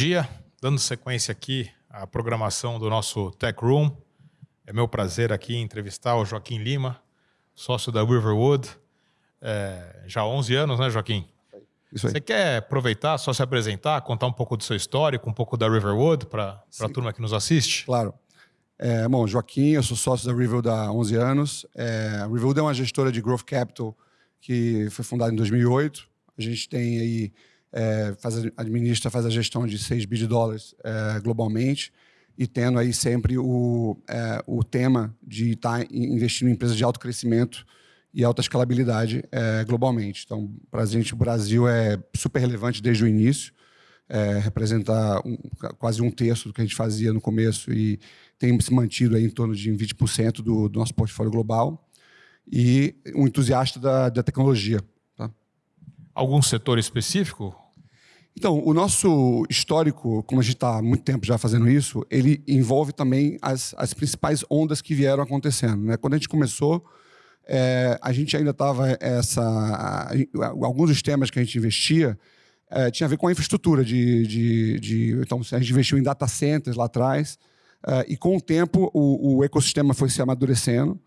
dia, dando sequência aqui à programação do nosso Tech Room. É meu prazer aqui entrevistar o Joaquim Lima, sócio da Riverwood. É, já há 11 anos, né, Joaquim? Isso aí. Você quer aproveitar, só se apresentar, contar um pouco do seu histórico, um pouco da Riverwood para a turma que nos assiste? Claro. É, bom, Joaquim, eu sou sócio da Riverwood há 11 anos. É, a Riverwood é uma gestora de Growth Capital que foi fundada em 2008. A gente tem aí, é, faz, administra, faz a gestão de 6 bilhões de dólares é, globalmente e tendo aí sempre o, é, o tema de estar tá investindo em empresas de alto crescimento e alta escalabilidade é, globalmente. Então, para a gente, o Brasil é super relevante desde o início, é, representa um, quase um terço do que a gente fazia no começo e tem se mantido aí em torno de 20% do, do nosso portfólio global e um entusiasta da, da tecnologia. Tá? Algum setor específico? Então, o nosso histórico, como a gente está há muito tempo já fazendo isso, ele envolve também as, as principais ondas que vieram acontecendo. Né? Quando a gente começou, é, a gente ainda estava essa... Alguns dos temas que a gente investia é, tinha a ver com a infraestrutura de, de, de, Então, a gente investiu em data centers lá atrás, é, e com o tempo o, o ecossistema foi se amadurecendo,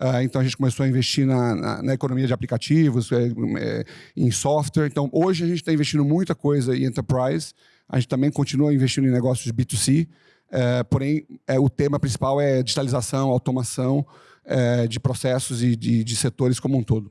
Uh, então a gente começou a investir na, na, na economia de aplicativos, é, é, em software. Então hoje a gente está investindo muita coisa em enterprise. A gente também continua investindo em negócios B2C. É, porém, é, o tema principal é digitalização, automação é, de processos e de, de, setores como um todo.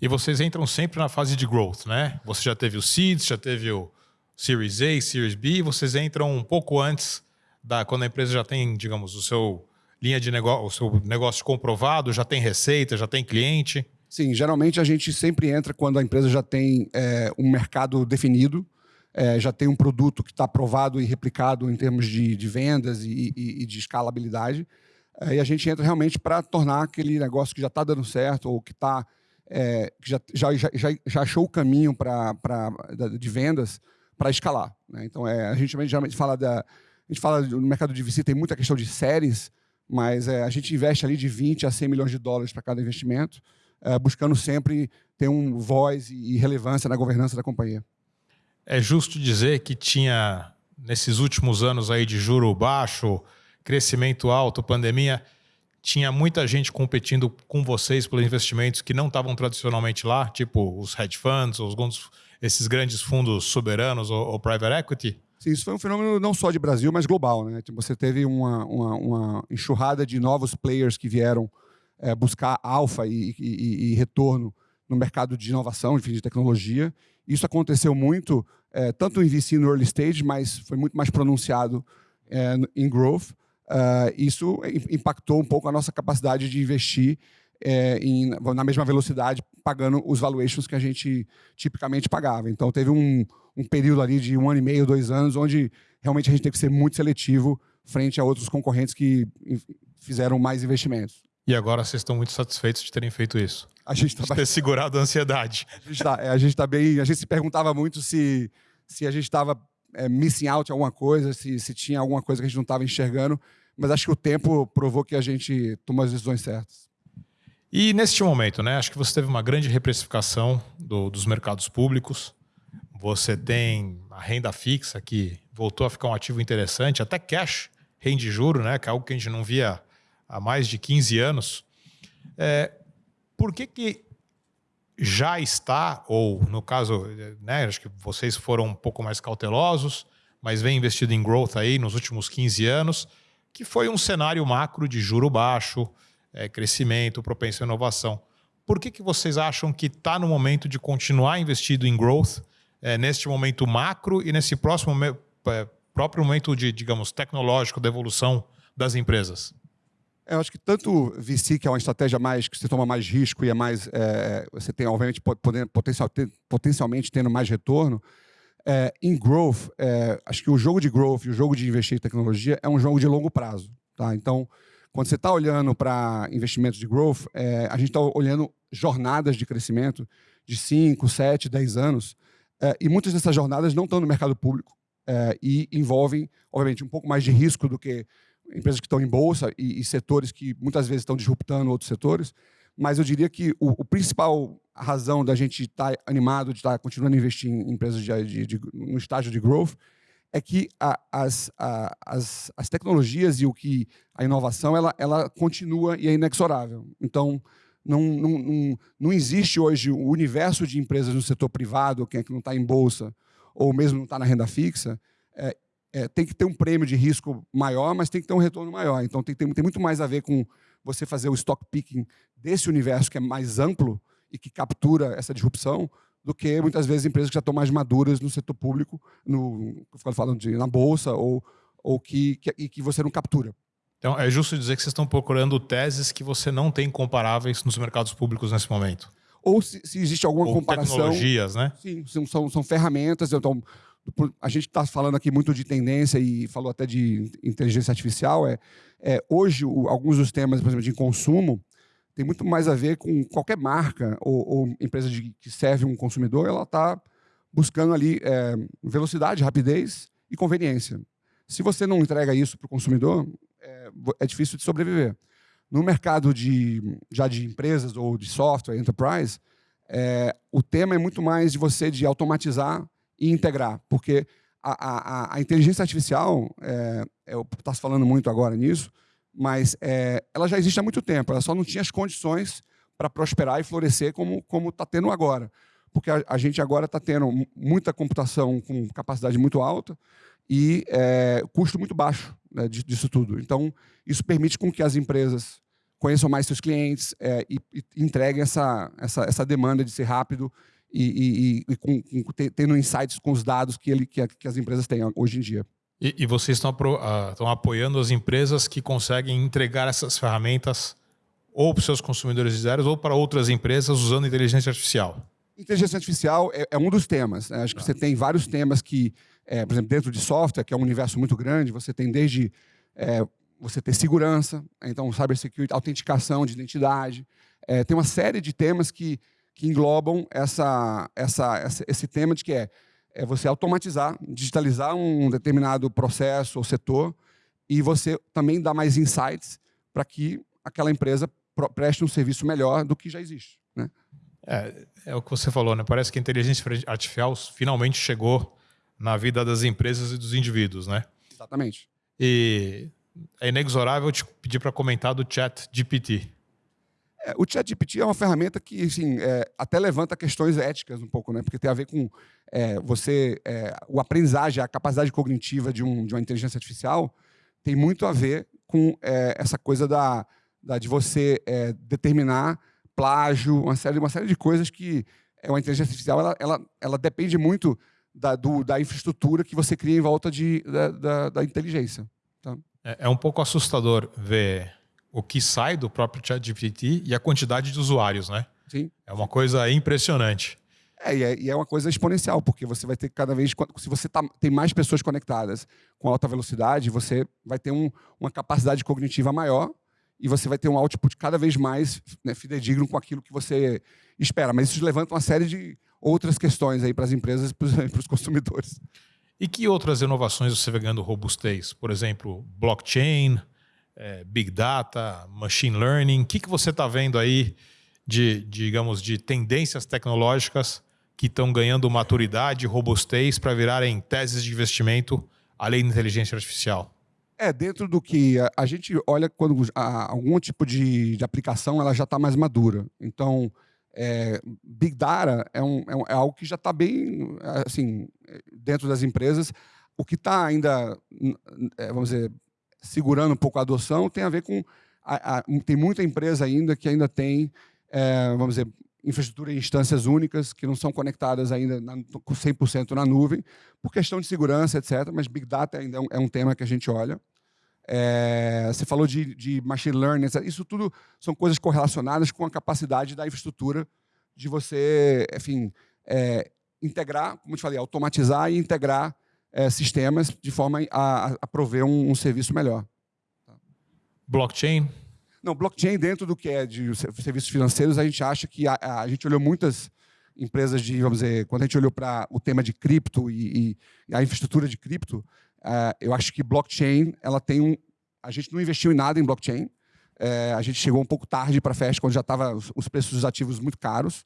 E vocês entram sempre na fase de growth, né? Você já teve o Seeds, já teve o Series A, Series B, vocês entram um pouco antes da quando a empresa já tem, digamos, o seu linha de negócio, o negócio comprovado, já tem receita, já tem cliente? Sim, geralmente a gente sempre entra quando a empresa já tem é, um mercado definido, é, já tem um produto que está aprovado e replicado em termos de, de vendas e, e, e, de escalabilidade. É, e a gente entra realmente para tornar aquele negócio que já está dando certo ou que, tá, é, que já, já, já, já, achou o caminho pra, pra, de vendas para escalar. Né? Então, é, a gente geralmente fala da... A gente fala no mercado de VC tem muita questão de séries, mas é, a gente investe ali de 20 a 100 milhões de dólares para cada investimento, é, buscando sempre ter um voz e relevância na governança da companhia. É justo dizer que tinha, nesses últimos anos aí de juro baixo, crescimento alto, pandemia, tinha muita gente competindo com vocês pelos investimentos que não estavam tradicionalmente lá, tipo os hedge funds, os, esses grandes fundos soberanos ou, ou private equity? Sim, isso foi um fenômeno não só de Brasil, mas global. Né? Tipo, você teve uma, uma, uma enxurrada de novos players que vieram é, buscar alfa e, e, e, retorno no mercado de inovação, de tecnologia. Isso aconteceu muito, é, tanto em VC no early stage, mas foi muito mais pronunciado é, em growth. Uh, isso impactou um pouco a nossa capacidade de investir é, em, na mesma velocidade, pagando os valuations que a gente tipicamente pagava. Então, teve um, um período ali de um ano e meio, dois anos, onde realmente a gente teve que ser muito seletivo frente a outros concorrentes que fizeram mais investimentos. E agora vocês estão muito satisfeitos de terem feito isso? A gente está de ter segurado a ansiedade. A gente está é, tá bem. A gente se perguntava muito se, se a gente estava é, missing out em alguma coisa, se, se tinha alguma coisa que a gente não estava enxergando, mas acho que o tempo provou que a gente tomou as decisões certas. E neste momento, né, acho que você teve uma grande reprecificação do, dos mercados públicos. Você tem a renda fixa que voltou a ficar um ativo interessante, até cash rende juro, né, que é algo que a gente não via há mais de 15 anos. É, por que, que já está, ou no caso, né, acho que vocês foram um pouco mais cautelosos, mas vem investido em growth aí nos últimos 15 anos, que foi um cenário macro de juro baixo, é, crescimento, propensão à inovação. Por que, que vocês acham que está no momento de continuar investido em growth, é, neste momento macro e nesse próximo é, próprio momento de, digamos, tecnológico da evolução das empresas? Eu acho que tanto VC, que é uma estratégia mais que você toma mais risco e é mais. É, você tem, obviamente, potencial, potencialmente tendo mais retorno. É, em growth, é, acho que o jogo de growth e o jogo de investir em tecnologia é um jogo de longo prazo. Tá? Então, quando você está olhando para investimentos de growth, é, a gente está olhando jornadas de crescimento de 5, 7, 10 anos, é, e muitas dessas jornadas não estão no mercado público é, e envolvem, obviamente, um pouco mais de risco do que empresas que estão em bolsa e, e setores que muitas vezes estão disruptando outros setores, mas eu diria que o, o principal razão da gente estar tá animado, de estar tá continuando a investir em empresas de, de, de, no estágio de growth, é que a, as, a, as, as tecnologias e o que a inovação ela, ela continua e é inexorável. Então, não, não, não, não existe hoje o universo de empresas no setor privado, quem é que não está em bolsa, ou mesmo não está na renda fixa, é, é, tem que ter um prêmio de risco maior, mas tem que ter um retorno maior. Então, tem, tem, tem muito mais a ver com você fazer o stock picking desse universo que é mais amplo e que captura essa disrupção, do que muitas vezes empresas que já estão mais maduras no setor público, no, falando de, na bolsa, ou, ou que, que, que você não captura. Então, é justo dizer que vocês estão procurando teses que você não tem comparáveis nos mercados públicos nesse momento. Ou se, se existe alguma Ou comparação. Tecnologias, né? Sim, são, são, ferramentas. Então, a gente está falando aqui muito de tendência e falou até de inteligência artificial. É, é hoje, o, alguns dos temas, por exemplo, de consumo, tem muito mais a ver com qualquer marca ou, ou empresa de, que serve um consumidor, ela está buscando ali é, velocidade, rapidez e conveniência. Se você não entrega isso para o consumidor, é, é, difícil de sobreviver. No mercado de, já de empresas ou de software, enterprise, é, o tema é muito mais de você de automatizar e integrar, porque a, a, a inteligência artificial, é, eu estou falando muito agora nisso, mas é, ela já existe há muito tempo, ela só não tinha as condições para prosperar e florescer como está tendo agora. Porque a, a gente agora está tendo muita computação com capacidade muito alta e é, custo muito baixo né, disso tudo. Então, isso permite com que as empresas conheçam mais seus clientes é, e, e, entreguem essa, essa, essa demanda de ser rápido e, e, e com, com, tendo insights com os dados que, ele, que, que as empresas têm hoje em dia. E, vocês estão, uh, estão apoiando as empresas que conseguem entregar essas ferramentas ou para os seus consumidores zero ou para outras empresas usando inteligência artificial? Inteligência artificial é, é um dos temas. Né? Acho que você tem vários temas que, é, por exemplo, dentro de software, que é um universo muito grande, você tem desde é, você ter segurança, então cybersecurity, autenticação de identidade. É, tem uma série de temas que, que englobam essa, essa, essa, esse tema de que é é você automatizar, digitalizar um determinado processo ou setor e você também dar mais insights para que aquela empresa preste um serviço melhor do que já existe. Né? É, é o que você falou, né? Parece que a inteligência artificial finalmente chegou na vida das empresas e dos indivíduos, né? Exatamente. E é inexorável te pedir para comentar do chat GPT. É, o ChatGPT é uma ferramenta que assim, é, até levanta questões éticas um pouco, né? porque tem a ver com é, você, é, o aprendizagem, a capacidade cognitiva de, um, de uma inteligência artificial tem muito a ver com é, essa coisa da, da de você é, determinar plágio, uma série, uma série de coisas que é uma inteligência artificial ela, ela, ela depende muito da, do, da infraestrutura que você cria em volta de, da, da, da inteligência. Tá? É, um pouco assustador ver o que sai do próprio ChatGPT e a quantidade de usuários, né? Sim. É uma coisa impressionante. É e, é, e é uma coisa exponencial, porque você vai ter cada vez. Se você tá, tem mais pessoas conectadas com alta velocidade, você vai ter um, uma capacidade cognitiva maior e você vai ter um output cada vez mais né, fidedigno com aquilo que você espera. Mas isso levanta uma série de outras questões aí para as empresas e para os consumidores. E que outras inovações você vê ganhando robustez? Por exemplo, blockchain, é, Big Data, Machine Learning? O que, que você está vendo aí de, digamos, de tendências tecnológicas que estão ganhando maturidade, robustez para virarem teses de investimento além da inteligência artificial? É, dentro do que a, a gente olha quando a, algum tipo de, de, aplicação ela já está mais madura. Então, é, Big Data é, um, é, um, é algo que já está bem, assim, dentro das empresas. O que está ainda, é, vamos dizer, segurando um pouco a adoção tem a ver com. A, a, tem muita empresa ainda que ainda tem, é, vamos dizer, infraestrutura em instâncias únicas, que não são conectadas ainda na, 100% na nuvem, por questão de segurança, etc. Mas Big Data ainda é um, é um tema que a gente olha. É, você falou de, de, machine learning, etc. Isso tudo são coisas correlacionadas com a capacidade da infraestrutura de você, enfim, é, integrar, como eu te falei, automatizar e integrar é, sistemas de forma a, a prover um, um, serviço melhor. Blockchain? Não, blockchain dentro do que é de serviços financeiros, a gente acha que a, a gente olhou muitas empresas de, vamos dizer, quando a gente olhou para o tema de cripto e, e a infraestrutura de cripto, uh, eu acho que blockchain, ela tem um... A gente não investiu em nada em blockchain, uh, a gente chegou um pouco tarde para a festa, quando já estava os, os, preços dos ativos muito caros,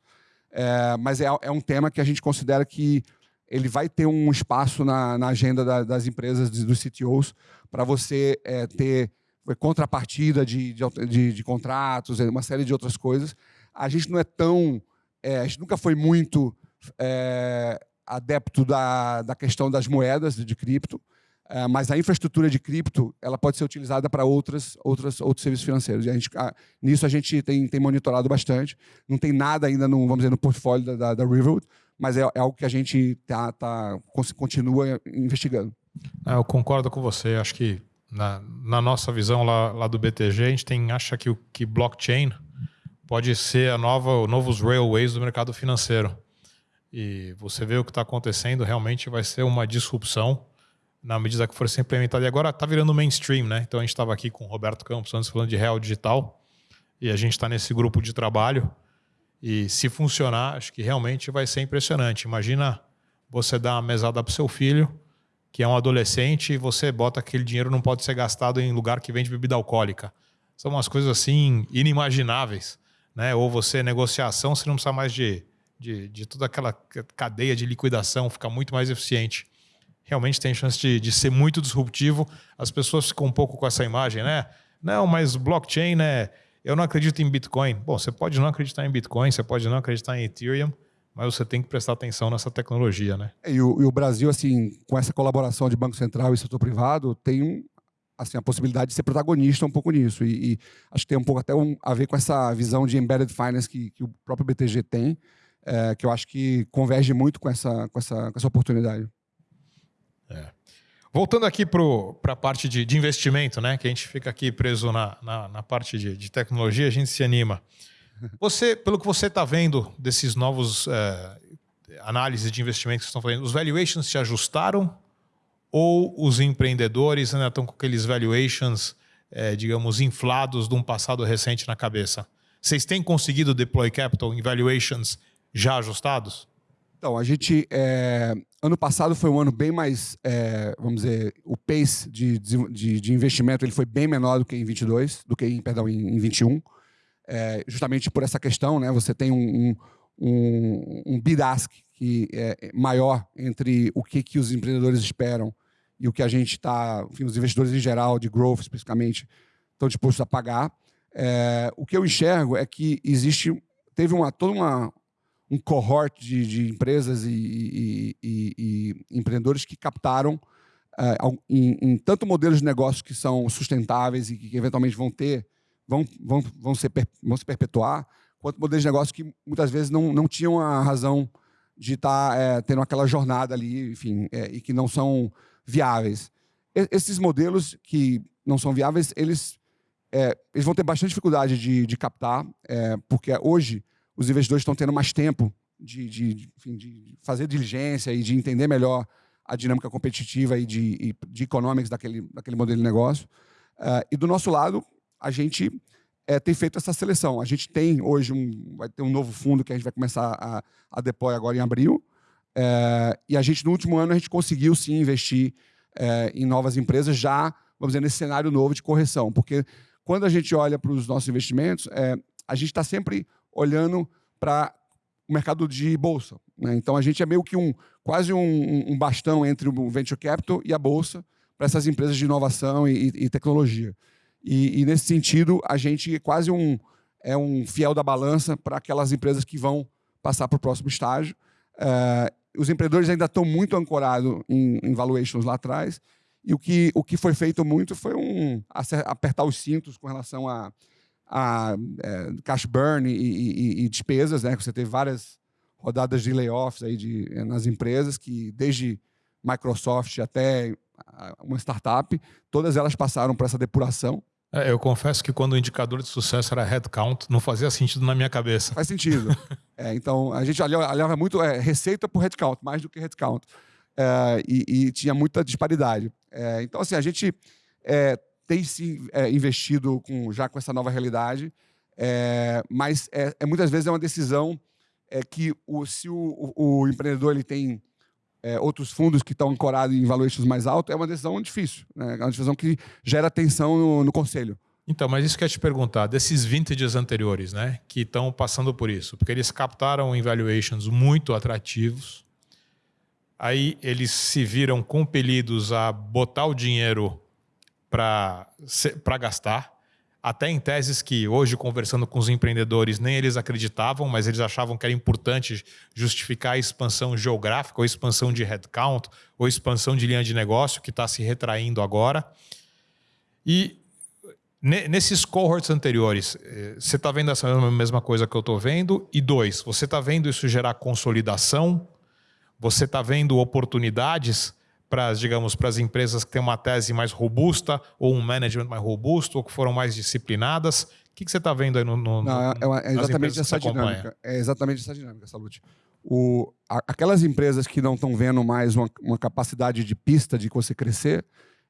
uh, mas é, é um tema que a gente considera que ele vai ter um espaço na, na agenda da, das empresas, dos CTOs, para você é, ter contrapartida de, de, de, de, contratos, uma série de outras coisas. A gente não é tão. É, a gente nunca foi muito é, adepto da, da questão das moedas de cripto, é, mas a infraestrutura de cripto ela pode ser utilizada para outras, outras, outros serviços financeiros. E a gente, a, nisso a gente tem, tem monitorado bastante. Não tem nada ainda no, vamos dizer, no portfólio da, da, da Riverwood, mas é, é, algo que a gente tá, tá, continua investigando. É, eu concordo com você. Acho que na, na nossa visão lá, lá, do BTG, a gente tem, acha que o que blockchain pode ser a nova, novos railways do mercado financeiro. E você vê o que está acontecendo, realmente vai ser uma disrupção na medida que for ser implementado. E agora está virando mainstream, né? Então a gente estava aqui com o Roberto Campos antes falando de real digital e a gente está nesse grupo de trabalho e se funcionar, acho que realmente vai ser impressionante. Imagina você dar uma mesada para o seu filho, que é um adolescente, e você bota aquele dinheiro não pode ser gastado em lugar que vende bebida alcoólica. São umas coisas assim inimagináveis. Né? Ou você, negociação, você não precisa mais de, de, de toda aquela cadeia de liquidação, fica muito mais eficiente. Realmente tem chance de, de ser muito disruptivo. As pessoas ficam um pouco com essa imagem, né? Não, mas blockchain, né? Eu não acredito em Bitcoin. Bom, você pode não acreditar em Bitcoin, você pode não acreditar em Ethereum, mas você tem que prestar atenção nessa tecnologia, né? E o, e o Brasil, assim, com essa colaboração de Banco Central e setor privado, tem assim, a possibilidade de ser protagonista um pouco nisso. E, e acho que tem um pouco até um, a ver com essa visão de embedded finance que, que o próprio BTG tem, é, que eu acho que converge muito com essa, com essa, com essa oportunidade. Voltando aqui para a parte de, de, investimento, né? Que a gente fica aqui preso na, na, na parte de, de, tecnologia, a gente se anima. Você, pelo que você está vendo desses novos é, análises de investimento que estão fazendo, os valuations se ajustaram ou os empreendedores ainda estão com aqueles valuations, é, digamos, inflados de um passado recente na cabeça? Vocês têm conseguido deploy capital em valuations já ajustados? Então, a gente. É, ano passado foi um ano bem mais. É, vamos dizer, o pace de, de, de, investimento ele foi bem menor do que em 22, do que em, perdão, em, em 21. É, justamente por essa questão, né? Você tem um, um, um bid-ask que é maior entre o que, que os empreendedores esperam e o que a gente está, os investidores em geral, de growth especificamente, estão dispostos a pagar. É, o que eu enxergo é que existe, teve uma, toda uma, um cohort de, de empresas e, e, e, e, empreendedores que captaram uh, em, em, tanto modelos de negócios que são sustentáveis e que, eventualmente vão ter, vão, vão, vão, ser, vão se perpetuar, quanto modelos de negócio que muitas vezes não, não tinham a razão de estar tá, é, tendo aquela jornada ali, enfim, é, e que não são viáveis. E, esses modelos que não são viáveis, eles, é, eles vão ter bastante dificuldade de, de captar, porque hoje os investidores estão tendo mais tempo de, de, enfim, de fazer diligência e de entender melhor a dinâmica competitiva e de, de economics daquele, daquele modelo de negócio. Uh, e do nosso lado, a gente é, tem feito essa seleção. A gente tem hoje um, vai ter um novo fundo que a gente vai começar a, a deploy agora em abril. É, e a gente, no último ano, a gente conseguiu sim investir é, em novas empresas já, vamos dizer, nesse cenário novo de correção. Porque quando a gente olha para os nossos investimentos, a gente está sempre olhando para o mercado de bolsa. Né? Então a gente é meio que um quase um, um, bastão entre o venture capital e a bolsa para essas empresas de inovação e, e tecnologia. E, e, nesse sentido a gente é quase um é um fiel da balança para aquelas empresas que vão passar para o próximo estágio. Uh, os empreendedores ainda estão muito ancorados em, em valuations lá atrás. E o que, o que foi feito muito foi um apertar os cintos com relação a a é, cash burn e, e, e, despesas, né? Você teve várias rodadas de layoffs aí de, é, nas empresas que desde Microsoft até uma startup, todas elas passaram por essa depuração. É, eu confesso que quando o indicador de sucesso era headcount, não fazia sentido na minha cabeça. Faz sentido. é, então, a gente olhava muito é, receita por headcount, mais do que headcount. É, e, e, tinha muita disparidade. É, então, assim, a gente tem se é, investido com, já com essa nova realidade, é, mas é, é, muitas vezes é uma decisão é, que o, se o, o, o empreendedor ele tem é, outros fundos que estão ancorados em valuations mais altos, é uma decisão difícil, né? é uma decisão que gera tensão no, no conselho. Então, mas isso que eu ia te perguntar, desses vintages anteriores, né, que estão passando por isso, porque eles captaram em valuations muito atrativos, Aí eles se viram compelidos a botar o dinheiro para gastar. Até em teses que hoje, conversando com os empreendedores, nem eles acreditavam, mas eles achavam que era importante justificar a expansão geográfica, ou expansão de headcount, ou expansão de linha de negócio, que está se retraindo agora. E nesses cohorts anteriores, eh, você está vendo essa mesma coisa que eu estou vendo? E dois, você está vendo isso gerar consolidação? Você está vendo oportunidades para, digamos, para as empresas que têm uma tese mais robusta ou um management mais robusto ou que foram mais disciplinadas? O que, que você está vendo aí no, no, Não, é, é exatamente essa dinâmica. É exatamente essa dinâmica, Salute. O, a, aquelas empresas que não estão vendo mais uma, uma capacidade de pista de você crescer,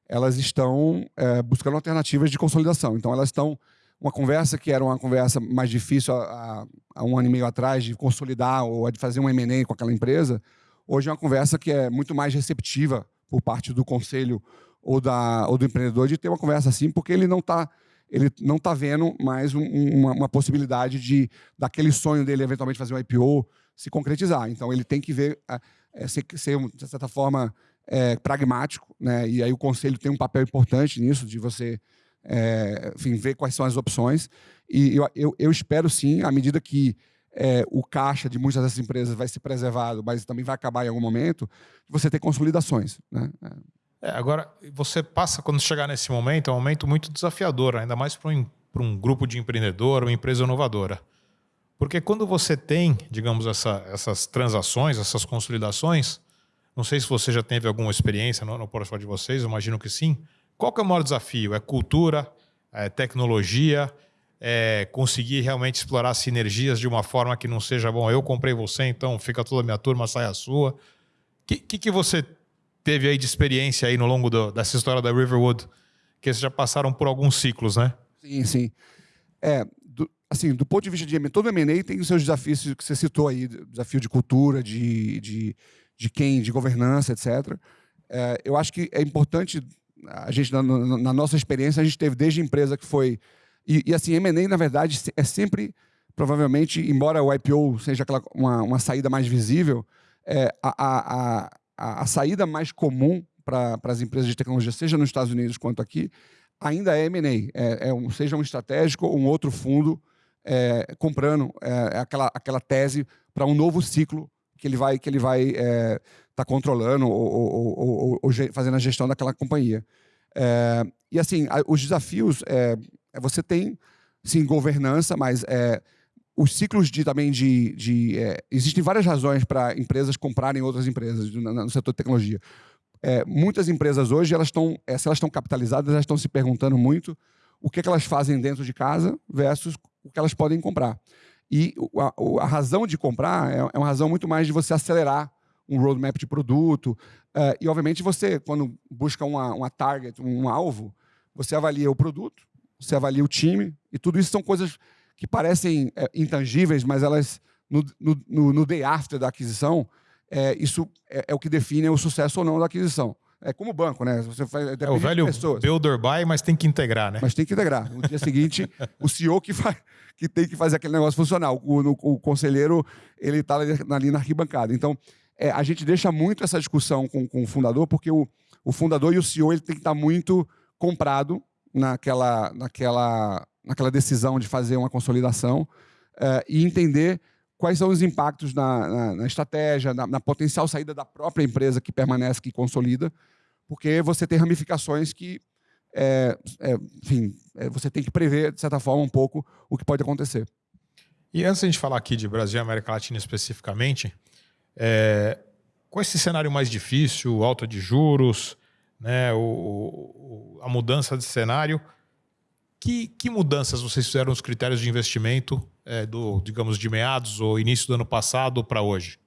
elas estão é, buscando alternativas de consolidação. Então, elas estão. Uma conversa que era uma conversa mais difícil há, há um ano e meio atrás, de consolidar ou de fazer um MA com aquela empresa, hoje é uma conversa que é muito mais receptiva por parte do conselho ou, da, ou do empreendedor de ter uma conversa assim, porque ele não está ele não está vendo mais um, uma, uma, possibilidade de daquele sonho dele eventualmente fazer um IPO se concretizar. Então ele tem que ver é, ser, ser de certa forma é, pragmático, né? E aí o conselho tem um papel importante nisso, de você é, enfim, ver quais são as opções. E eu, eu, eu espero sim, à medida que é, o caixa de muitas dessas empresas vai ser preservado, mas também vai acabar em algum momento, você ter consolidações. Né? É, agora, você passa, quando chegar nesse momento, é um momento muito desafiador, ainda mais para um, um grupo de empreendedor, uma empresa inovadora. Porque quando você tem, digamos, essa, essas transações, essas consolidações, não sei se você já teve alguma experiência no, no portfólio de vocês, imagino que sim. Qual que é o maior desafio? É cultura? É tecnologia? É conseguir realmente explorar sinergias de uma forma que não seja, bom, eu comprei você, então fica toda a minha turma, sai a sua. O que, que, que, você teve aí de experiência aí no longo do, dessa história da Riverwood? Que vocês já passaram por alguns ciclos, né? Sim, sim. É, do, assim, do ponto de vista de todo M&A tem os seus desafios que você citou aí, desafio de cultura, de, de de quem, de governança, etc. É, eu acho que é importante a gente na, na, nossa experiência a gente teve desde empresa que foi e, e assim M&A na verdade é sempre provavelmente embora o IPO seja aquela, uma, uma saída mais visível é, a, a, a, a, saída mais comum para as empresas de tecnologia seja nos Estados Unidos quanto aqui ainda é M&A é, é um, seja um estratégico ou um outro fundo é, comprando é, aquela, aquela tese para um novo ciclo que ele vai que ele vai estar é, tá controlando ou, ou, ou, ou, fazendo a gestão daquela companhia. É, e assim, os desafios é, é, você tem sim governança, mas é, os ciclos de também de, de é, existem várias razões para empresas comprarem outras empresas no, no setor de tecnologia. É, muitas empresas hoje elas estão se elas estão capitalizadas elas estão se perguntando muito o que, é que elas fazem dentro de casa versus o que elas podem comprar. E a, a razão de comprar é, é, uma razão muito mais de você acelerar um roadmap de produto. Uh, e, obviamente, você, quando busca uma, uma target, um alvo, você avalia o produto, você avalia o time, e tudo isso são coisas que parecem é, intangíveis, mas elas, no, no, no, day after da aquisição, é, isso é, é, o que define o sucesso ou não da aquisição. É como o banco, né? Você faz, é o velho builder buy, mas tem que integrar, né? Mas tem que integrar. No dia seguinte, o CEO que, faz, que tem que fazer aquele negócio funcionar. O, o, o conselheiro, ele está ali na arquibancada. Então, é, a gente deixa muito essa discussão com, com o fundador, porque o, o fundador e o CEO ele tem que estar muito comprado naquela, naquela, naquela decisão de fazer uma consolidação é, e entender quais são os impactos na, na, na estratégia, na, na, potencial saída da própria empresa que permanece, que consolida, porque você tem ramificações que, é, é, enfim, é, você tem que prever, de certa forma, um pouco o que pode acontecer. E antes de a gente falar aqui de Brasil e América Latina especificamente, é, com esse cenário mais difícil, alta de juros, né, o, o, a mudança de cenário, que, que mudanças vocês fizeram nos critérios de investimento é, do, digamos, de meados ou início do ano passado para hoje?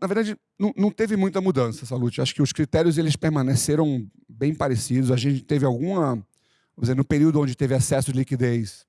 Na verdade, não, não, teve muita mudança, Salute. Acho que os critérios eles permaneceram bem parecidos. A gente teve alguma, dizer, no período onde teve acesso de liquidez,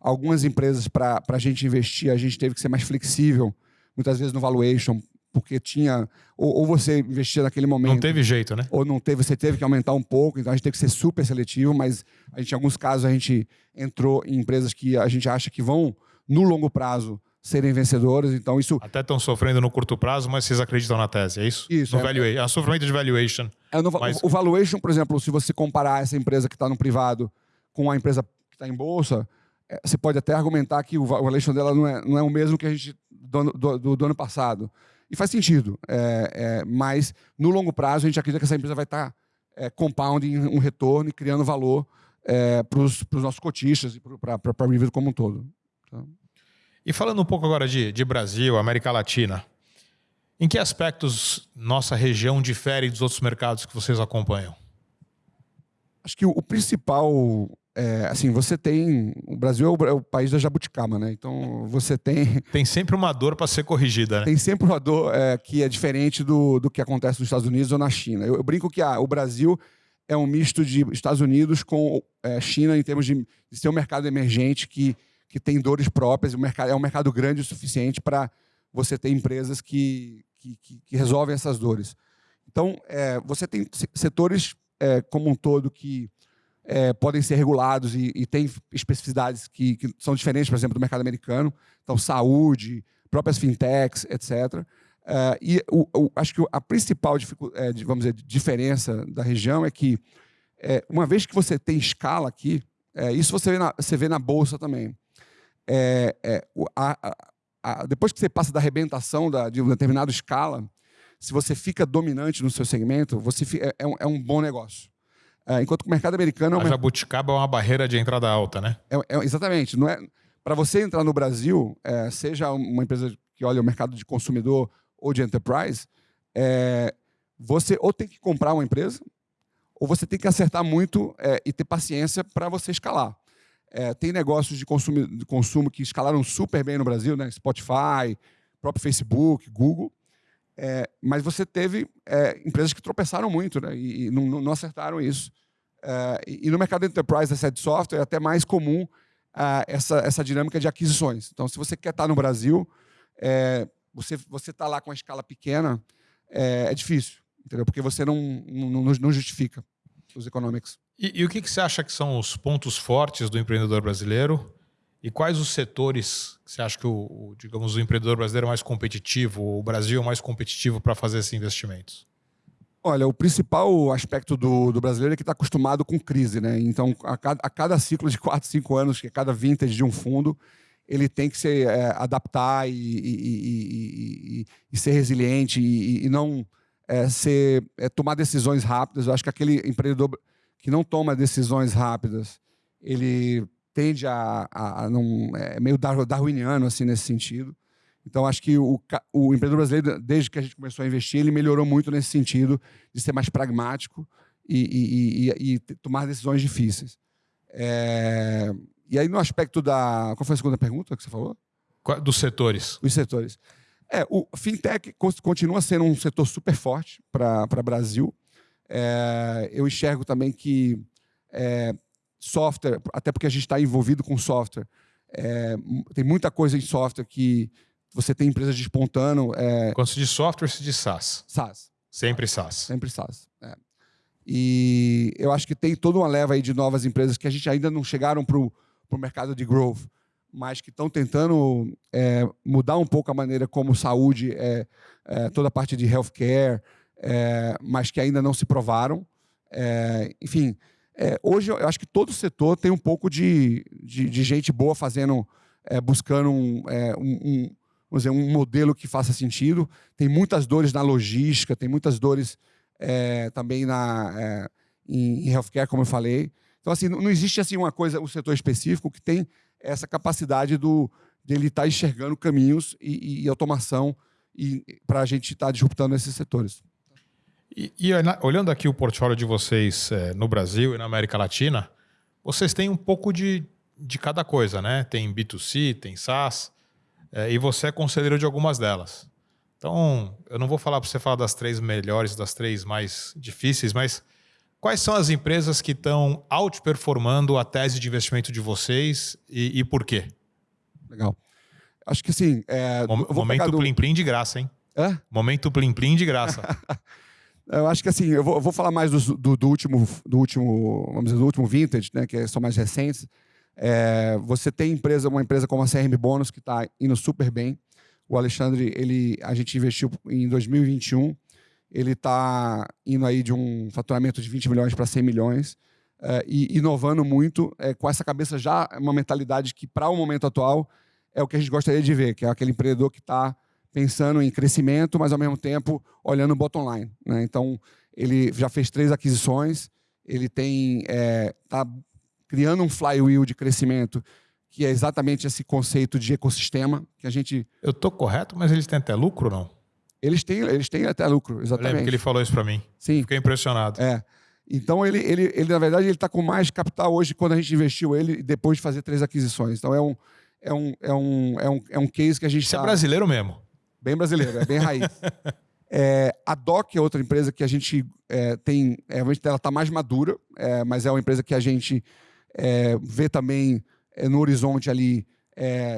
algumas empresas para a gente investir, a gente teve que ser mais flexível, muitas vezes no valuation, porque tinha. Ou, ou, você investia naquele momento. Não teve jeito, né? Ou não teve, você teve que aumentar um pouco, então a gente teve que ser super seletivo, mas a gente, em alguns casos a gente entrou em empresas que a gente acha que vão, no longo prazo, serem vencedoras. Então, isso. Até estão sofrendo no curto prazo, mas vocês acreditam na tese, é isso? Isso. No é, valuation, é, sofrimento de valuation. É, no, mas... O valuation, por exemplo, se você comparar essa empresa que está no privado com a empresa que está em bolsa, é, você pode até argumentar que o valuation dela não é, não é o mesmo que a gente do, do, do, do ano passado. E faz sentido. É, é, mas, no longo prazo, a gente acredita que essa empresa vai estar tá, é, compounding um retorno e criando valor é, para os nossos cotistas e para a River como um todo. Então... E falando um pouco agora de, de Brasil, América Latina, em que aspectos nossa região difere dos outros mercados que vocês acompanham? Acho que o, o principal é, assim, você tem. O Brasil é o, é o, país da jabuticaba, né? Então você tem. Tem sempre uma dor para ser corrigida, né? Tem sempre uma dor é, que é diferente do, do que acontece nos Estados Unidos ou na China. Eu, eu brinco que ah, o Brasil é um misto de Estados Unidos com é, China em termos de, de ser um mercado emergente que, que tem dores próprias. O mercado, é um mercado grande o suficiente para você ter empresas que, que, que, que, resolvem essas dores. Então, é, você tem setores como um todo que é, podem ser regulados e, e tem especificidades que, que, são diferentes, por exemplo, do mercado americano. Então, saúde, próprias fintechs, etc. Uh, e o, o, acho que a principal é, vamos dizer, diferença da região é que, é, uma vez que você tem escala aqui, é, isso você vê, na, você vê na Bolsa também. É, é, a, a, depois que você passa da arrebentação da, de uma determinada escala, se você fica dominante no seu segmento, você fica, é, um, é um bom negócio. Enquanto que o mercado americano... A jabuticaba é uma barreira de entrada alta, né? exatamente. Não é, Para você entrar no Brasil, seja uma empresa que olha o mercado de consumidor ou de enterprise, é, você ou tem que comprar uma empresa, ou você tem que acertar muito é, e ter paciência para você escalar. É, tem negócios de consumo, de consumo que escalaram super bem no Brasil, né? Spotify, próprio Facebook, Google. É, mas você teve é, empresas que tropeçaram muito né? e, e não, não, acertaram isso. É, e, no mercado enterprise, essa de software, é até mais comum essa, essa dinâmica de aquisições. Então, se você quer estar no Brasil, é, você você está lá com a escala pequena, é, é, difícil, entendeu? Porque você não, não, não justifica os economics. E, e o que, que você acha que são os pontos fortes do empreendedor brasileiro? E quais os setores que você acha que o, digamos, o empreendedor brasileiro é mais competitivo, o Brasil é mais competitivo para fazer esses investimentos? Olha, o principal aspecto do, do brasileiro é que está acostumado com crise, né? Então, a cada, a cada ciclo de 4, 5 anos, que é cada vintage de um fundo, ele tem que se é, adaptar e, e, e, e, ser resiliente e, não é, ser, é, tomar decisões rápidas. Eu acho que aquele empreendedor que não toma decisões rápidas, ele tende a, a, a não é meio darwiniano assim nesse sentido. Então acho que o, o empreendedor brasileiro, desde que a gente começou a investir, ele melhorou muito nesse sentido de ser mais pragmático e, tomar decisões difíceis. É, e aí, no aspecto da. Qual foi a segunda pergunta que você falou? Dos setores. Os setores. É, o fintech continua sendo um setor super forte para o Brasil. É, eu enxergo também que é, software, até porque a gente está envolvido com software, é, tem muita coisa em software que você tem empresas despontando. É, Quando se diz software, se diz SaaS. SaaS. Sempre SaaS. Sempre SaaS. É. E eu acho que tem toda uma leva aí de novas empresas que a gente ainda não chegaram para o mercado de growth, mas que estão tentando é, mudar um pouco a maneira como saúde, é, é toda a parte de healthcare, é, mas que ainda não se provaram. É, enfim, é, hoje eu acho que todo setor tem um pouco de, de, de gente boa fazendo, buscando um, um, um, dizer, um modelo que faça sentido. Tem muitas dores na logística, tem muitas dores também na, em, em healthcare, como eu falei. Então, assim, não existe assim uma coisa, um setor específico que tem essa capacidade do, de ele estar tá enxergando caminhos e, e automação para a gente estar tá disruptando esses setores. E, e, olhando aqui o portfólio de vocês é, no Brasil e na América Latina, vocês têm um pouco de, de cada coisa, né? Tem B2C, tem SaaS, é, e você é conselheiro de algumas delas. Então, eu não vou falar para você falar das três melhores, das três mais difíceis, mas Quais são as empresas que estão outperformando a tese de investimento de vocês e, e por quê? Legal. Acho que sim. É, momento do... Plim Plim de graça, hein? Hã? Momento Plim Plim de graça. eu acho que assim, eu vou, eu vou falar mais do, do, do, último, do último, vamos dizer, do último vintage, né, que são mais recentes. É, você tem empresa, uma empresa como a CRM Bônus que está indo super bem. O Alexandre, ele, a gente investiu em 2021. Ele está indo aí de um faturamento de 20 milhões para 100 milhões é, e inovando muito é, com essa cabeça já uma mentalidade que para o momento atual é o que a gente gostaria de ver, que é aquele empreendedor que está pensando em crescimento, mas ao mesmo tempo olhando o bottom line. Né? Então ele já fez três aquisições, ele tem está é, tá criando um flywheel de crescimento que é exatamente esse conceito de ecossistema que a gente. Eu estou correto, mas eles têm até lucro, não? Eles têm, eles têm até lucro, exatamente. Eu lembro que ele falou isso para mim. Sim. Fiquei impressionado. É. Então ele, ele, ele na verdade, ele está com mais capital hoje quando a gente investiu ele depois de fazer três aquisições. Então é um, é um, é um, é um, é um case que a gente. Isso é tá... é brasileiro mesmo. Bem brasileiro, é bem raiz. É, a DOC é outra empresa que a gente é, tem, é, ela está mais madura, é, mas é uma empresa que a gente é, vê também é, no horizonte ali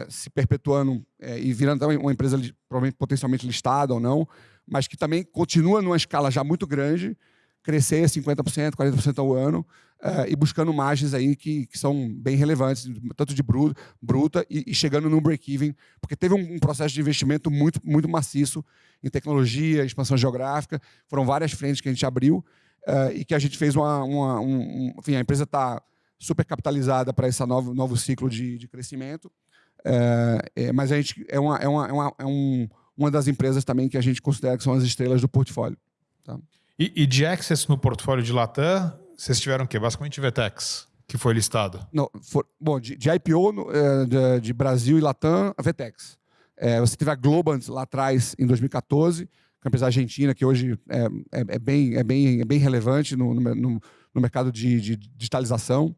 se perpetuando e virando também uma empresa provavelmente potencialmente listada ou não, mas que também continua numa escala já muito grande, crescer 50%, 40% ao ano uh, e buscando margens aí que, que são bem relevantes, tanto de bruta, bruta e, e chegando no break-even, porque teve um, um, processo de investimento muito, muito maciço em tecnologia, expansão geográfica, foram várias frentes que a gente abriu uh, e que a gente fez uma... uma um, um, enfim, a empresa está super capitalizada para esse novo, novo ciclo de, de crescimento, uh, é, mas a gente é, uma, é, uma, é, uma, é um, uma das empresas também que a gente considera que são as estrelas do portfólio. Tá? E, e, de access no portfólio de Latam, vocês tiveram o quê? Basicamente Vetex, que foi listado. Não, for, bom, de, de IPO no, é, de, de, Brasil e Latam, a Vetex. É, você teve a Globant lá atrás, em 2014, que é uma empresa argentina que hoje é, é, é bem, é, bem, é bem relevante no, no, no mercado de, de digitalização.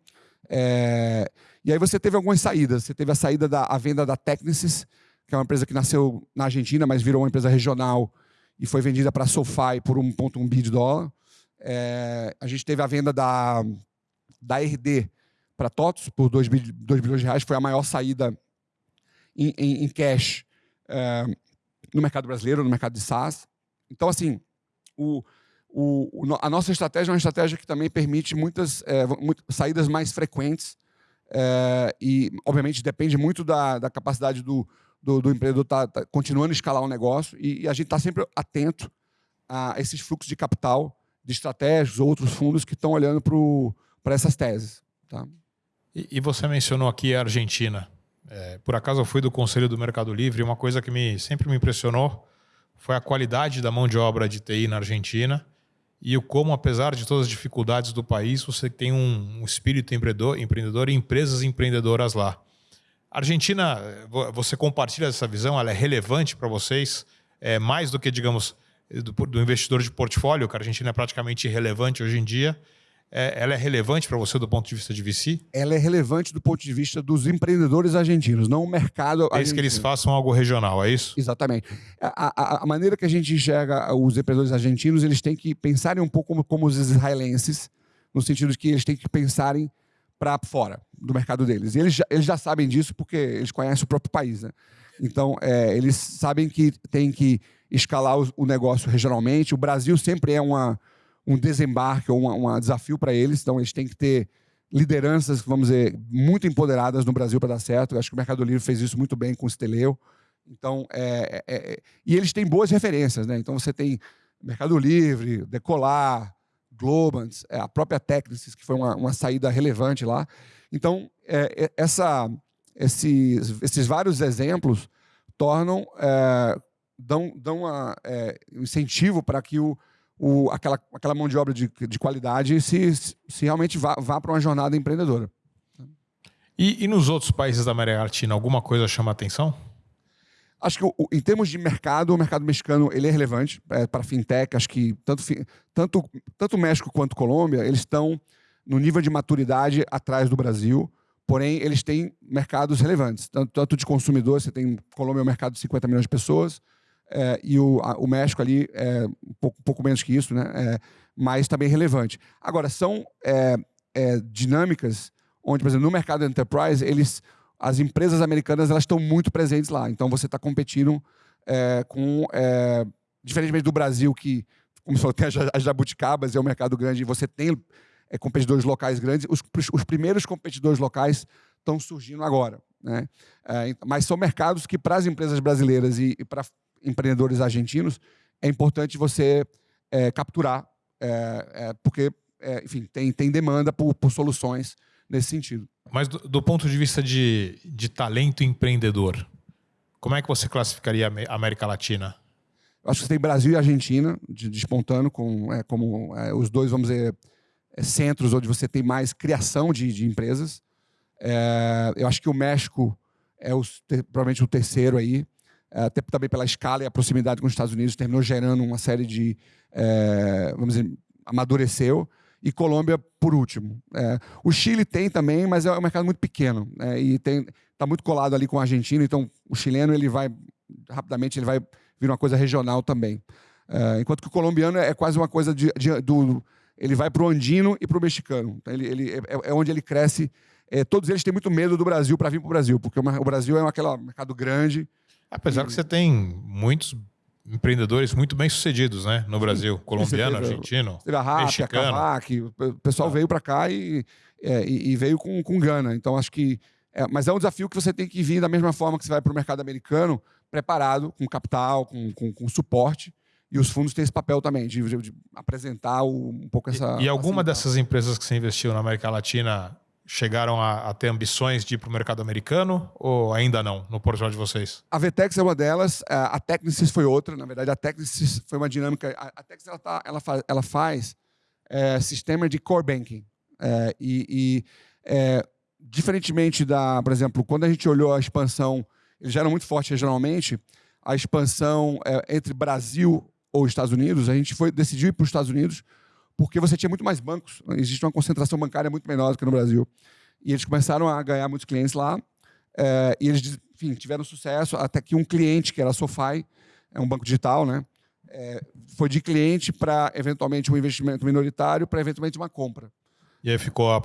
É, e aí você teve algumas saídas. Você teve a saída da a venda da Technicis, que é uma empresa que nasceu na Argentina, mas virou uma empresa regional e foi vendida para a SoFi por 1,1 bi de dólar. É, a gente teve a venda da, da RD para TOTOS por 2, 2 bilhões de reais, foi a maior saída em, em, em cash é, no mercado brasileiro, no mercado de SaaS. Então, assim, o, o, a nossa estratégia é uma estratégia que também permite muitas é, saídas mais frequentes é, e, obviamente, depende muito da, da capacidade do, do, do empreendedor tá, tá continuando a escalar o negócio e, e a gente está sempre atento a esses fluxos de capital de estratégias, outros fundos que estão olhando para essas teses. Tá? E, e, você mencionou aqui a Argentina. É, por acaso eu fui do Conselho do Mercado Livre e uma coisa que me, sempre me impressionou foi a qualidade da mão de obra de TI na Argentina e o como, apesar de todas as dificuldades do país, você tem um, um espírito empreendedor, empreendedor e empresas empreendedoras lá. A Argentina, você compartilha essa visão? Ela é relevante para vocês? É mais do que, digamos, do, do, investidor de portfólio, que a Argentina é praticamente irrelevante hoje em dia. É, ela é relevante para você do ponto de vista de VC? Ela é relevante do ponto de vista dos empreendedores argentinos, não o mercado É isso que eles façam algo regional, é isso? Exatamente. A, a, a, maneira que a gente enxerga os empreendedores argentinos, eles têm que pensarem um pouco como, como os israelenses, no sentido de que eles têm que pensarem para fora do mercado deles. E eles já, eles já sabem disso porque eles conhecem o próprio país. Né? Então, é, eles sabem que tem que escalar o, negócio regionalmente. O Brasil sempre é uma, um desembarque ou um desafio para eles, então eles têm que ter lideranças, vamos dizer, muito empoderadas no Brasil para dar certo. Eu acho que o Mercado Livre fez isso muito bem com o Steleu. Então, é, é, é, e eles têm boas referências, né? Então você tem Mercado Livre, Decolar, Globant, é, a própria Technicis, que foi uma, uma saída relevante lá. Então, é, é, essa, esses, esses vários exemplos tornam, dão, dão uma, é, incentivo para que o, o, aquela, aquela mão de obra de, de qualidade se, se realmente vá, vá para uma jornada empreendedora. E, e, nos outros países da América Latina, alguma coisa chama atenção? Acho que em termos de mercado, o mercado mexicano ele é relevante é, para fintech. Acho que tanto, tanto, tanto México quanto Colômbia eles estão no nível de maturidade atrás do Brasil. Porém, eles têm mercados relevantes, tanto, tanto de consumidor, você tem Colômbia é um mercado de 50 milhões de pessoas, é, e o, a, o, México ali é um pouco, pouco menos que isso, né? É, mas também relevante. Agora, são é, é, dinâmicas onde, por exemplo, no mercado enterprise, eles, as empresas americanas elas estão muito presentes lá. Então, você está competindo é, com... diferentemente do Brasil, que, como você falou, tem as jabuticabas, é um mercado grande, e você tem é, competidores locais grandes. Os, os primeiros competidores locais estão surgindo agora. Né? É, mas são mercados que, para as empresas brasileiras e, e para empreendedores argentinos, é importante você é, capturar, é, é porque, é, enfim, tem, tem demanda por, por soluções nesse sentido. Mas do, do, ponto de vista de, de talento empreendedor, como é que você classificaria a América Latina? Eu acho que tem Brasil e Argentina despontando com, é, como é, os dois, vamos dizer, é, centros onde você tem mais criação de, de empresas. É, eu acho que o México é o, provavelmente o terceiro aí, até também pela escala e a proximidade com os Estados Unidos, terminou gerando uma série de, é, vamos dizer, amadureceu. E Colômbia por último. o Chile tem também, mas é um mercado muito pequeno né, e está muito colado ali com a Argentina. Então, o chileno ele vai rapidamente ele vai vir uma coisa regional também. É, enquanto que o colombiano é quase uma coisa de, de do. Ele vai para o andino e para o mexicano. Então, ele, ele, é, é, onde ele cresce. É, todos eles têm muito medo do Brasil para vir para o Brasil, porque o Brasil é aquele mercado grande. Apesar e... que você tem muitos empreendedores muito bem sucedidos, né, no Brasil, colombiano, teve, argentino, teve a Rappi, mexicano. Kavak, o pessoal ah. veio para cá e, é, e, veio com, com gana. Então acho que, é, mas é um desafio que você tem que vir da mesma forma que você vai para o mercado americano, preparado, com capital, com, com, com suporte. E os fundos têm esse papel também, de, de, de apresentar o, um pouco essa. E, e alguma dessas empresas que você investiu na América Latina chegaram a, a, ter ambições de ir para o mercado americano ou ainda não, no portfólio de vocês? A Vtex é uma delas, a Technisys foi outra. Na verdade, a Technisys foi uma dinâmica. A, a ela, tá, ela, faz, ela faz é, sistema de core banking. É, e, e é, diferentemente da, por exemplo, quando a gente olhou a expansão eles já eram muito fortes regionalmente. A expansão é, entre Brasil ou Estados Unidos, a gente foi decidiu ir para os Estados Unidos porque você tinha muito mais bancos. Existe uma concentração bancária muito menor do que no Brasil. E eles começaram a ganhar muitos clientes lá. É, e eles, enfim, tiveram sucesso até que um cliente, que era a SoFi, é um banco digital, né? É, foi de cliente para eventualmente um investimento minoritário, para eventualmente uma compra. E aí ficou a,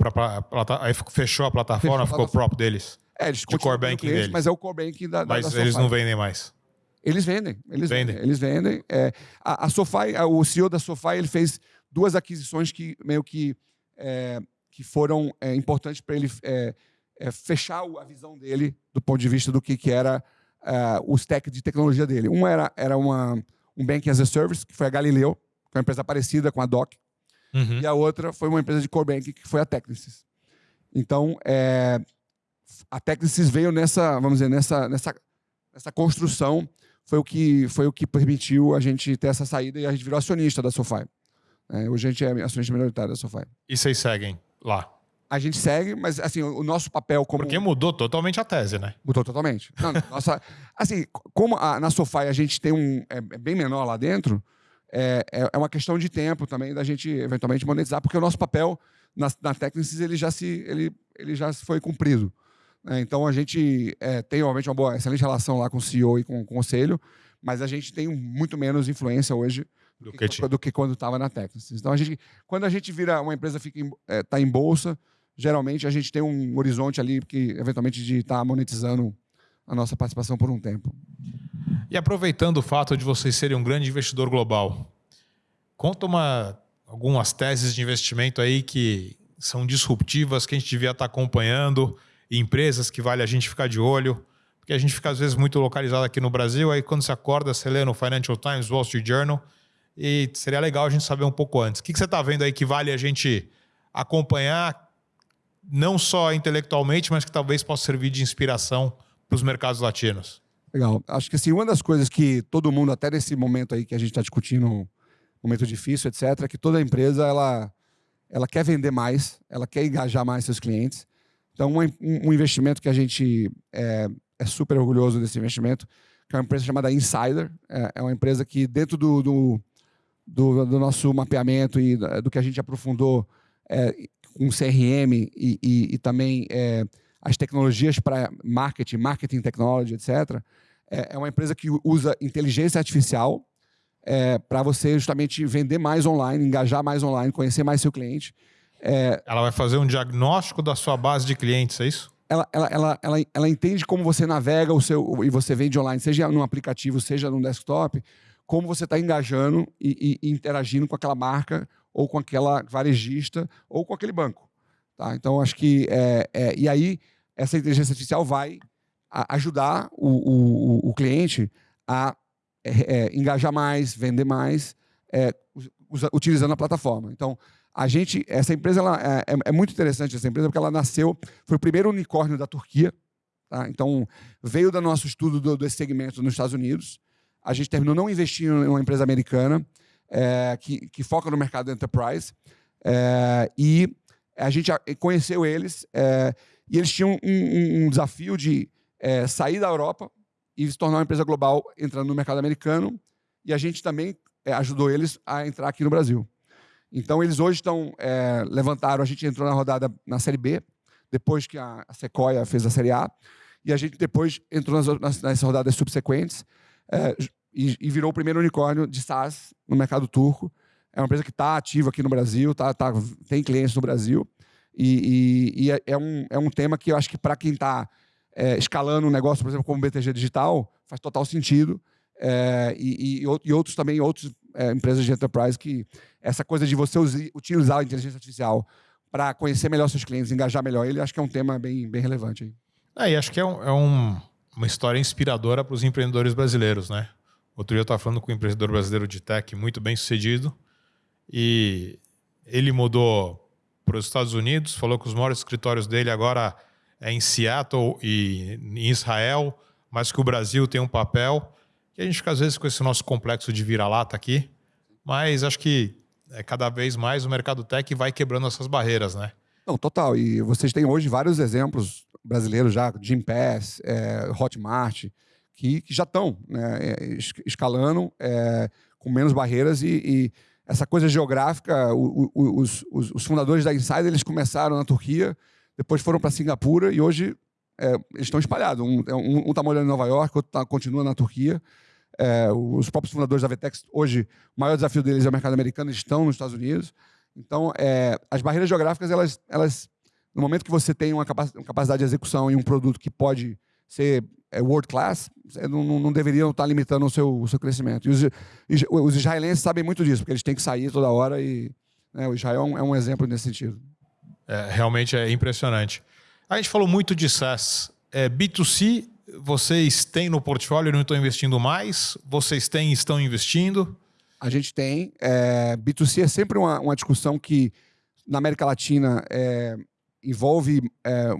aí fechou a plataforma, fechou ficou o próprio deles. É, eles de core banking cliente, deles. Mas é o core banking da, Mas da eles não vendem mais. Eles vendem, eles vendem. vendem eles vendem. É, a, a SoFi, o CEO da SoFi, ele fez duas aquisições que meio que, é, que foram é, importantes para ele é, é, fechar a visão dele do ponto de vista do que, que era é, o stack de tecnologia dele. Uma era, era uma, um Banking as a Service, que foi a Galileu, que é uma empresa parecida com a Doc. Uhum. E a outra foi uma empresa de core banking, que foi a Technisys. Então, a Technisys veio nessa, vamos dizer, nessa, nessa, nessa construção, foi o, que, foi o que permitiu a gente ter essa saída e a gente virou acionista da SoFi. É, hoje a gente é acionista minoritário da SoFi. E vocês seguem lá? A gente segue, mas assim, o nosso papel como. Porque mudou totalmente a tese, né? Mudou totalmente. Não, nossa, assim, como a, na SoFi a gente tem um. É, é bem menor lá dentro, é, é, é uma questão de tempo também da gente eventualmente monetizar, porque o nosso papel na, na Technisys ele já, se, ele, ele já foi cumprido. Né? Então a gente é, tem, obviamente, uma boa, excelente relação lá com o CEO e com o conselho, mas a gente tem muito menos influência hoje do que, do que quando estava na Texas. Então, a gente, quando a gente vira uma empresa fica está em, é, tá em bolsa, geralmente a gente tem um horizonte ali que eventualmente de estar tá monetizando a nossa participação por um tempo. E aproveitando o fato de vocês serem um grande investidor global, conta uma, algumas teses de investimento aí que são disruptivas, que a gente devia estar tá acompanhando empresas que vale a gente ficar de olho, porque a gente fica às vezes muito localizado aqui no Brasil, aí quando você acorda, você lê no Financial Times, Wall Street Journal, e seria legal a gente saber um pouco antes. O que, você está vendo aí que vale a gente acompanhar, não só intelectualmente, mas que talvez possa servir de inspiração para os mercados latinos? Legal. Acho que assim, uma das coisas que todo mundo, até nesse momento aí que a gente está discutindo, momento difícil, etc., é que toda empresa ela, ela quer vender mais, ela quer engajar mais seus clientes. Então, um, um investimento que a gente é, é, super orgulhoso desse investimento, que é uma empresa chamada Insider. É, é uma empresa que, dentro do, do, do, do, nosso mapeamento e do que a gente aprofundou é, com CRM e, e, e também é, as tecnologias para marketing, marketing technology, etc., é, é, uma empresa que usa inteligência artificial é, para você justamente vender mais online, engajar mais online, conhecer mais seu cliente é, ela vai fazer um diagnóstico da sua base de clientes, é isso? Ela, ela, ela, ela, ela entende como você navega o seu e você vende online, seja no aplicativo, seja no desktop, como você está engajando e, e, interagindo com aquela marca ou com aquela varejista ou com aquele banco. Tá? Então, acho que. É, é, e aí, essa inteligência artificial vai ajudar o, o, o, cliente a é, é, engajar mais, vender mais, é, usa, utilizando a plataforma. Então, a gente, essa empresa ela, é, é, é, muito interessante essa empresa porque ela nasceu, foi o primeiro unicórnio da Turquia. Tá? Então, veio do nosso estudo do, desse segmento nos Estados Unidos. A gente terminou não investindo em uma empresa americana é, que, que, foca no mercado enterprise. É, e a gente conheceu eles é, e eles tinham um, um, um desafio de é, sair da Europa e se tornar uma empresa global entrando no mercado americano. E a gente também é, ajudou eles a entrar aqui no Brasil. Então, eles hoje estão, é, levantaram, a gente entrou na rodada na Série B, depois que a, a Sequoia fez a Série A, e a gente depois entrou nas, nas, nas rodadas subsequentes é, e, e, virou o primeiro unicórnio de SaaS no mercado turco. É uma empresa que está ativa aqui no Brasil, tá, tá, tem clientes no Brasil, e, e, e é, é, um, é um tema que eu acho que para quem está é, escalando um negócio, por exemplo, como BTG Digital, faz total sentido. É, e, e, e, outros também, outras é, empresas de enterprise que essa coisa de você utilizar a inteligência artificial para conhecer melhor seus clientes, engajar melhor ele, acho que é um tema bem, bem relevante. Aí. É, e acho que é, um, é um, uma história inspiradora para os empreendedores brasileiros, né? Outro dia eu estava falando com um empreendedor brasileiro de tech muito bem sucedido e ele mudou para os Estados Unidos, falou que os maiores escritórios dele agora é em Seattle e em Israel, mas que o Brasil tem um papel que a gente fica às vezes com esse nosso complexo de vira-lata aqui, mas acho que é, cada vez mais o mercado tech vai quebrando essas barreiras, né? Não, total. E vocês têm hoje vários exemplos brasileiros já, Jim Pass, é, Hotmart, que, que já estão né, é, escalando é, com menos barreiras e, e, essa coisa geográfica, o, o, os, os, fundadores da Insider, eles começaram na Turquia, depois foram para Singapura e hoje é, eles estão espalhados. Um está um, um tá morando em Nova York, outro tá, continua na Turquia. É, os próprios fundadores da Vetex, hoje, o maior desafio deles é o mercado americano, eles estão nos Estados Unidos. Então, é, as barreiras geográficas, elas, elas, no momento que você tem uma capacidade de execução e um produto que pode ser é, world class, não, não, deveriam estar limitando o seu, o seu crescimento. E os, os, israelenses sabem muito disso, porque eles têm que sair toda hora e né, o Israel é um, é um exemplo nesse sentido. É, realmente é impressionante. A gente falou muito de SaaS. É, B2C, vocês têm no portfólio e não estão investindo mais? Vocês têm e estão investindo? A gente tem. É, B2C é sempre uma, uma, discussão que, na América Latina, é, envolve é,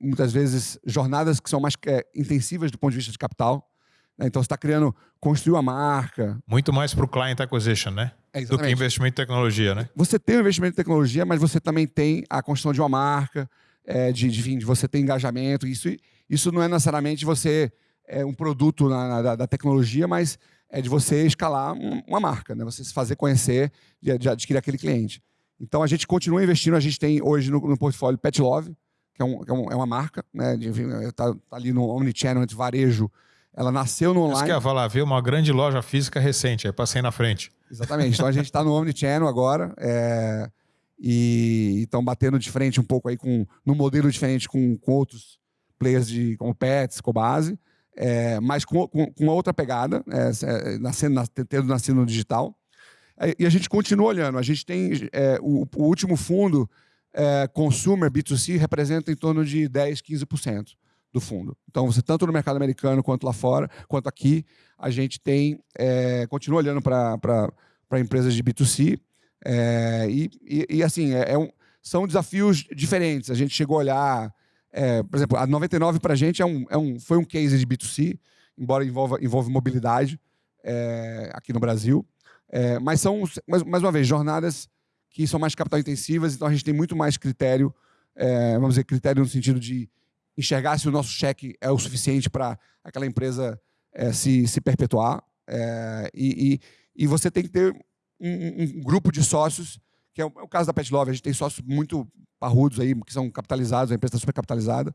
muitas vezes jornadas que são mais é, intensivas do ponto de vista de capital. Né? Então, você está criando, construir uma marca. Muito mais para o client acquisition, né? É, do que investimento em tecnologia, né? Você tem o investimento em tecnologia, mas você também tem a construção de uma marca, é, de, de, de você ter engajamento. Isso, isso não é necessariamente você é um produto na, na, da tecnologia, mas é de você escalar uma marca, né? Você se fazer conhecer, de, de, adquirir aquele cliente. Então a gente continua investindo. A gente tem hoje no, no portfólio Pet Love, que é, um, que é, um, é uma marca, né? Está tá ali no omnichannel de varejo. Ela nasceu no online. Isso que ia falar, viu uma grande loja física recente, aí passei na frente. Exatamente. Então a gente está no omnichannel agora. É e estão batendo de frente um pouco aí com no modelo diferente com, com outros players de como Pets, Cobase, é, mas com, com, com outra pegada, é, é nascendo, nas, tendo nascido no digital. É, e a gente continua olhando. A gente tem é, o, o, último fundo é, consumer B2C representa em torno de 10, 15% do fundo. Então, você tanto no mercado americano quanto lá fora, quanto aqui, a gente tem continua olhando para empresas de B2C é, e, e, e, assim, é, é um, são desafios diferentes. A gente chegou a olhar, é, por exemplo, a 99 para a gente é um, é um, foi um case de B2C, embora envolva, envolve mobilidade é, aqui no Brasil. É, mas são, mais, mais uma vez, jornadas que são mais capital intensivas, então a gente tem muito mais critério, é, vamos dizer, critério no sentido de enxergar se o nosso cheque é o suficiente para aquela empresa se, se perpetuar. e, e, e você tem que ter um, um, grupo de sócios, que é o, é o, caso da Pet Love. A gente tem sócios muito parrudos aí, que são capitalizados, a empresa está super capitalizada,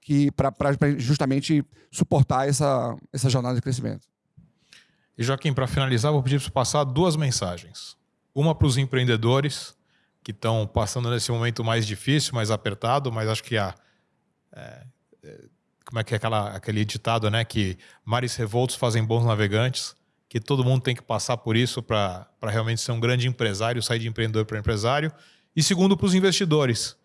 que para justamente suportar essa, essa jornada de crescimento. E Joaquim, para finalizar, vou pedir para você passar duas mensagens. Uma para os empreendedores que estão passando nesse momento mais difícil, mais apertado, mas acho que a, é, é, como é que é aquela, aquele ditado, né? Que mares revoltos fazem bons navegantes que todo mundo tem que passar por isso para realmente ser um grande empresário, sair de empreendedor para empresário. E segundo, para os investidores,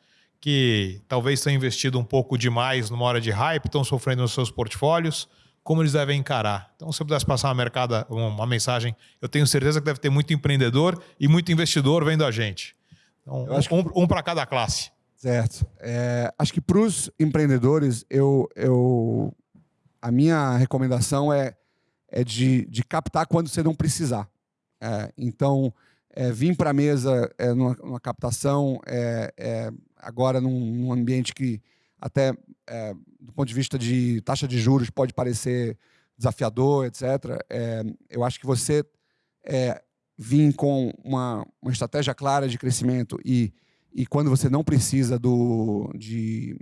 que talvez tenham investido um pouco demais numa hora de hype, estão sofrendo nos seus portfólios, como eles devem encarar. Então, se eu pudesse passar uma, mercada, uma mensagem, eu tenho certeza que deve ter muito empreendedor e muito investidor vendo a gente. Então, um, um para cada classe. Certo. É, acho que para os empreendedores, eu, eu, a minha recomendação é, é de, de captar quando você não precisar. É, então, é, vir para a mesa é, numa, numa, captação, é, é, agora num, num, ambiente que até é, do ponto de vista de taxa de juros pode parecer desafiador, etc. É, eu acho que você é, vir com uma, uma estratégia clara de crescimento e, e quando você não precisa do, de,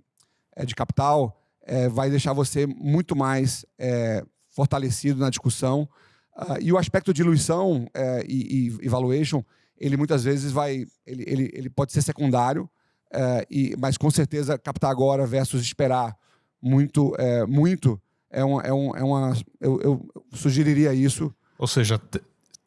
é, de capital, é, vai deixar você muito mais é, fortalecido na discussão. Uh, e o aspecto de diluição e, e, valuation, ele muitas vezes vai, ele, ele, ele pode ser secundário, é, e, mas com certeza captar agora versus esperar muito, é, muito é, uma, é, um, é uma. Eu, eu, sugeriria isso. Ou seja,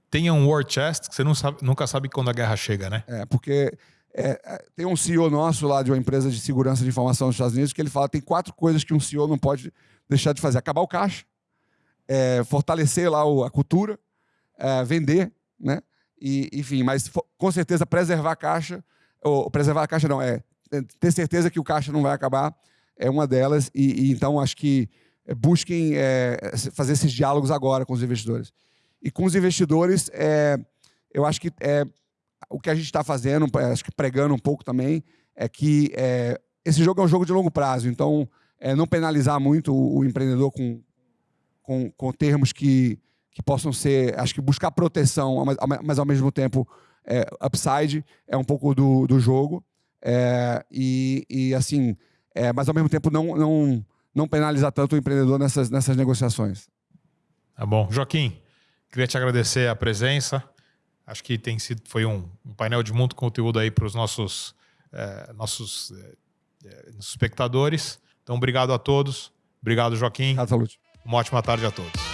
tenha um war chest que você não sabe, nunca sabe quando a guerra chega, né? É, porque é, é tem um CEO nosso lá de uma empresa de segurança de informação nos Estados Unidos que ele fala tem quatro coisas que um CEO não pode deixar de fazer: acabar o caixa, é, fortalecer lá o, a cultura, é, vender, né? E, enfim, mas com certeza preservar a caixa ou preservar a caixa não, é ter certeza que o caixa não vai acabar, é uma delas, e, e então acho que é, busquem é, fazer esses diálogos agora com os investidores. E com os investidores, é, eu acho que é, o que a gente está fazendo, acho que pregando um pouco também, é que é, esse jogo é um jogo de longo prazo, então não penalizar muito o, o empreendedor com, com, com termos que, que possam ser, acho que buscar proteção, mas, mas ao mesmo tempo é, upside é um pouco do, do jogo. É, e, e, assim, é, mas ao mesmo tempo não, não, não penalizar tanto o empreendedor nessas, nessas negociações. Tá bom. Joaquim, queria te agradecer a presença. Acho que tem sido, foi um, um painel de muito conteúdo aí para os nossos, é, nossos é, é, espectadores. Então, obrigado a todos. Obrigado, Joaquim. Obrigado, Salute. Uma ótima tarde a todos.